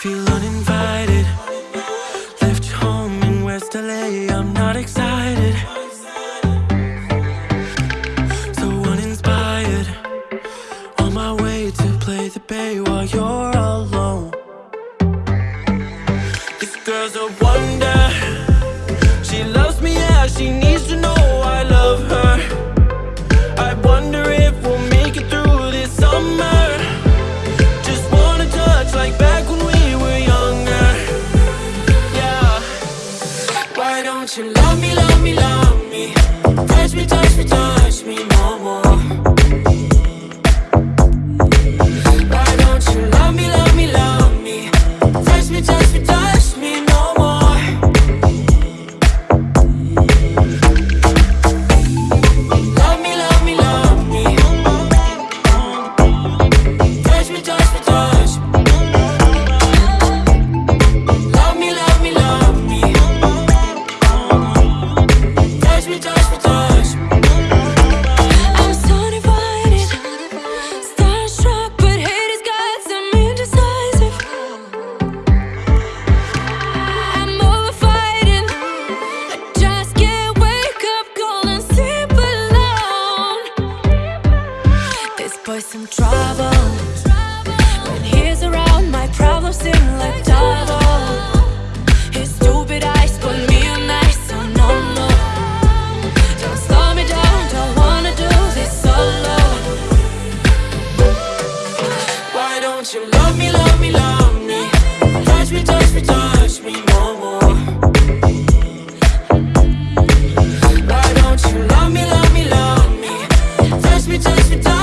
Feel uninvited. Left home in West LA. I'm not excited. So uninspired. On my way to play the bay while you're alone. This girl's a wonder. She loves me, yeah, she needs to know I love her. You love me, love me, love me? Touch me, touch me, touch me always some trouble. When he's around, my problems seem like double. His stupid eyes put me on ice, so no, no Don't slow me down, don't wanna do this solo. Why don't you love me, love me, love me? Touch me, touch me, touch me more, more. Why don't you love me, love me, love me? Touch me, touch me, touch me